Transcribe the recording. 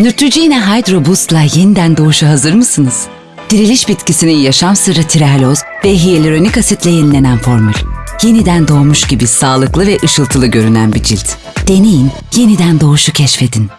Neutrogena Hydro Boost'la yeniden doğuşa hazır mısınız? Diriliş bitkisinin yaşam sırrı tirealoz ve hyaluronik asitle yenilenen formül. Yeniden doğmuş gibi sağlıklı ve ışıltılı görünen bir cilt. Deneyin, yeniden doğuşu keşfedin.